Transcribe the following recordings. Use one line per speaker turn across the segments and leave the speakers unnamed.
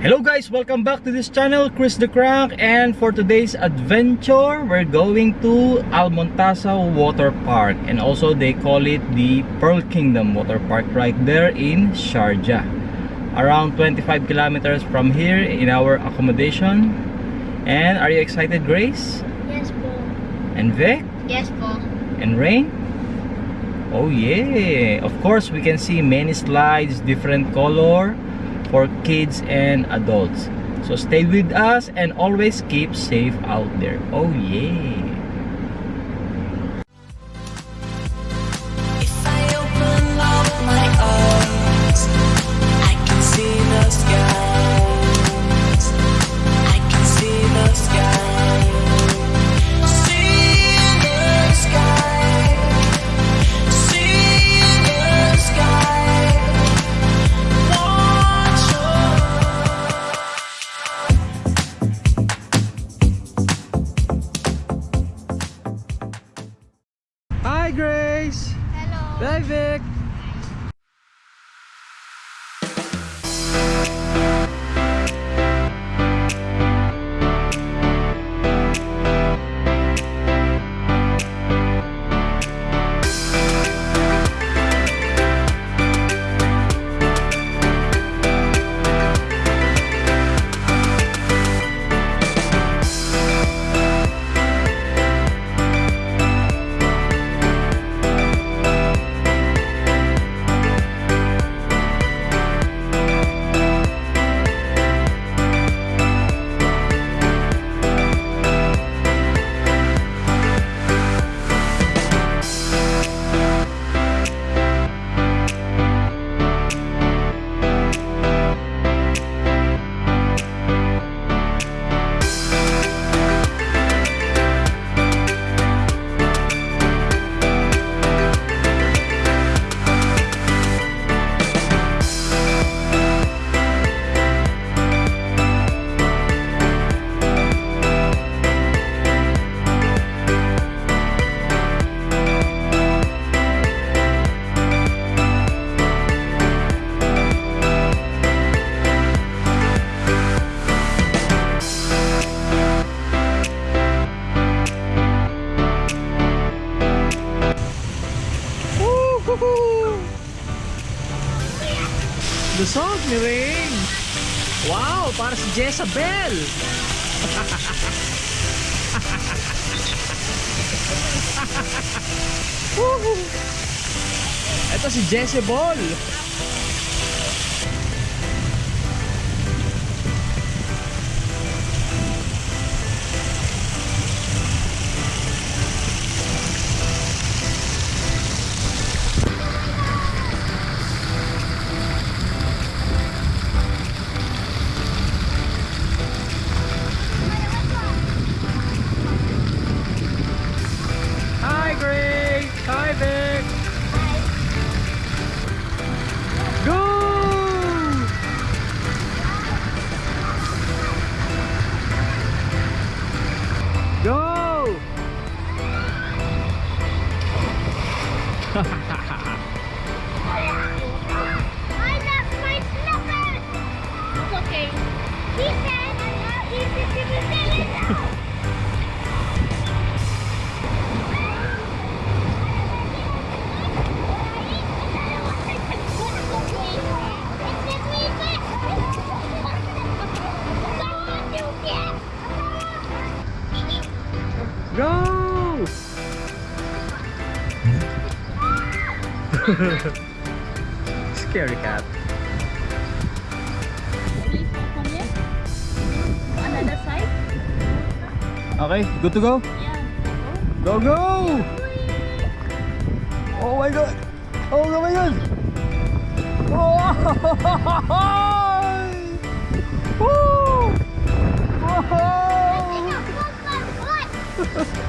Hello guys, welcome back to this channel, Chris the Crank and for today's adventure, we're going to Al Montazah Water Park and also they call it the Pearl Kingdom Water Park right there in Sharjah around 25 kilometers from here in our accommodation and are you excited Grace?
Yes, po.
And Vic?
Yes, po.
And Rain? Oh yeah! Of course, we can see many slides, different color for kids and adults. So stay with us and always keep safe out there. Oh yeah! Hi Vic! Song ni Rain! Wow! Para si Jezabel! Ito si Jezebel! Scary cat. Okay, good to go?
Yeah.
Go, go! Oh my god! Oh my god! Oh! oh! Woo! Whoa!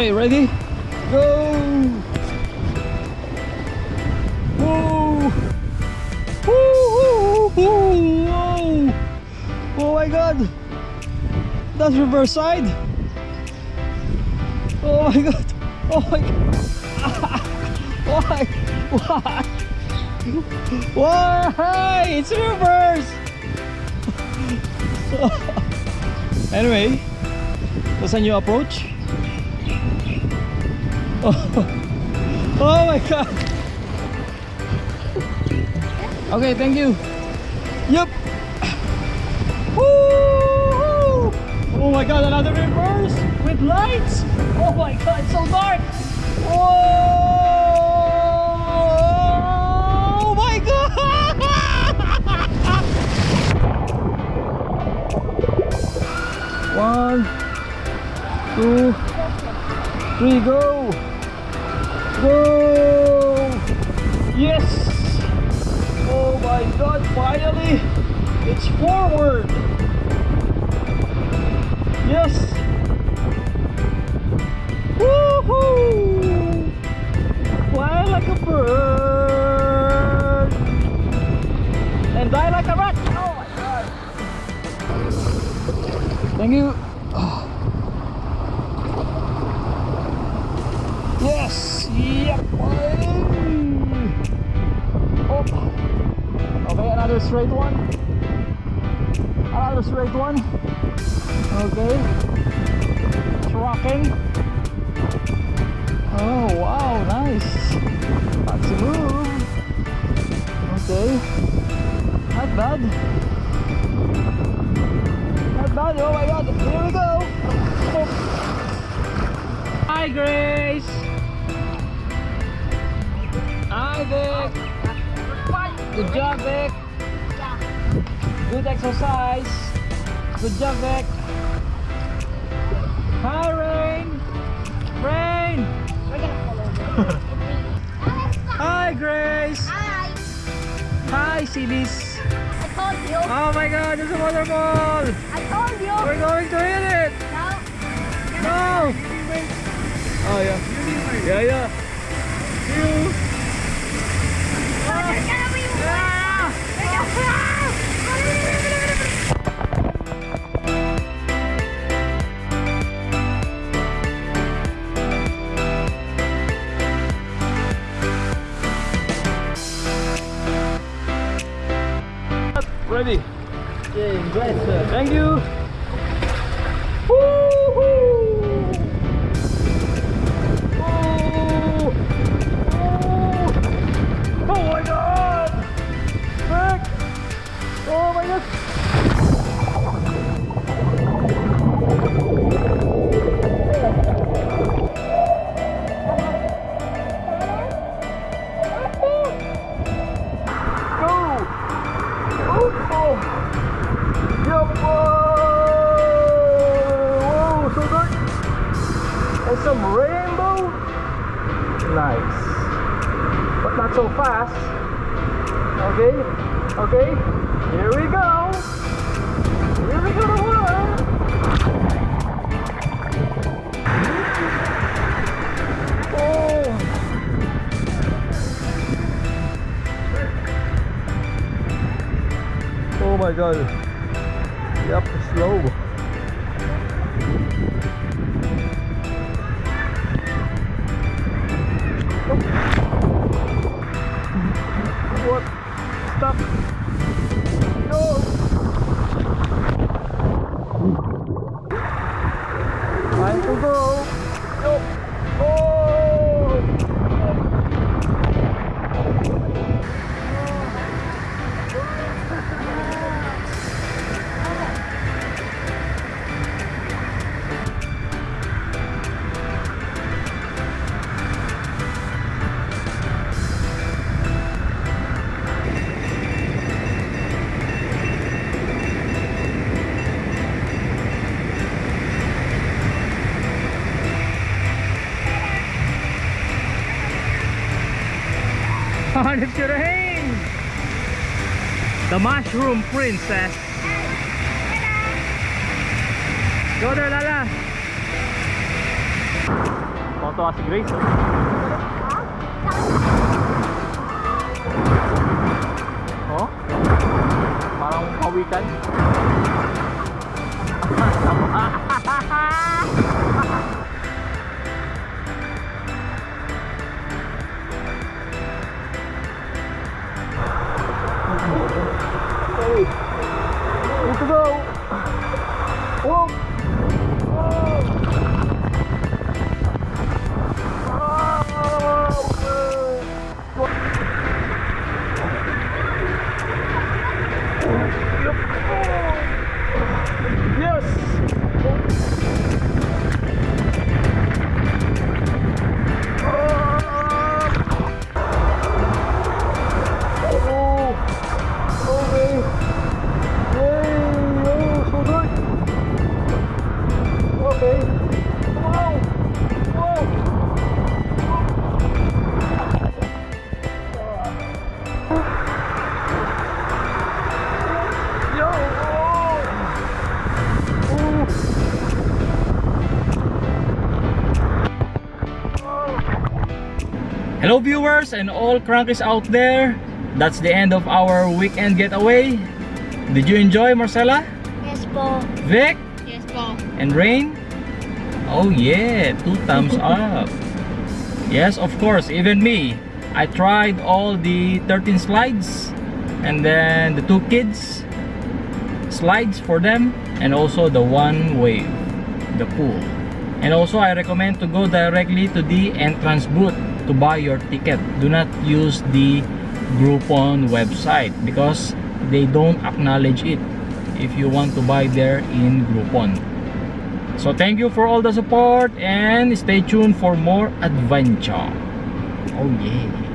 Okay, ready? Go! Whoa! Woo, whoa! Oh my god! That's reverse side! Oh my god! Oh my god! Why? Why? Why? It's reverse! anyway, what's a new approach? Oh, oh my god! Okay, thank you. Yep. Woo! Oh my god, another reverse with lights. Oh my god, it's so dark. Oh my god! One, two, three! Go! My god, finally! It's forward! Yes! Woohoo! Fly like a bird! And die like a rat! Oh my god! Thank you! Yes! Yep! Oh. Okay, another straight one. Another straight one. Okay. It's rocking. Oh, wow, nice. That's a move. Okay. Not bad. Not bad. Oh my god. Here we go. Oh. Hi, Grace. Hi, Vic. Good job, Vic. Good exercise. Good job, Vic. Hi, Rain. Rain. Hi, Grace.
Hi.
Hi, Silis.
I told you.
Oh my God, there's a waterfall.
I told you.
We're going to hit it.
No.
No. Oh yeah. Yeah, yeah. See you. Fast. Okay? Okay? Here we go! Here we go to water! Oh! Oh my god. Yep, slow. Stop. No. Time to go. No. Mushroom princess. Go there, Lala. Tuwa si Grace. Oh. Parang kawikan. Hello viewers and all crankies out there. That's the end of our weekend getaway. Did you enjoy Marcella?
Yes po.
Vic?
Yes po.
and rain? Oh yeah, two thumbs up. Yes, of course, even me. I tried all the 13 slides and then the two kids slides for them and also the one wave, the pool. And also I recommend to go directly to the entrance booth to buy your ticket. Do not use the Groupon website because they don't acknowledge it if you want to buy there in Groupon. So thank you for all the support and stay tuned for more adventure. Oh yeah.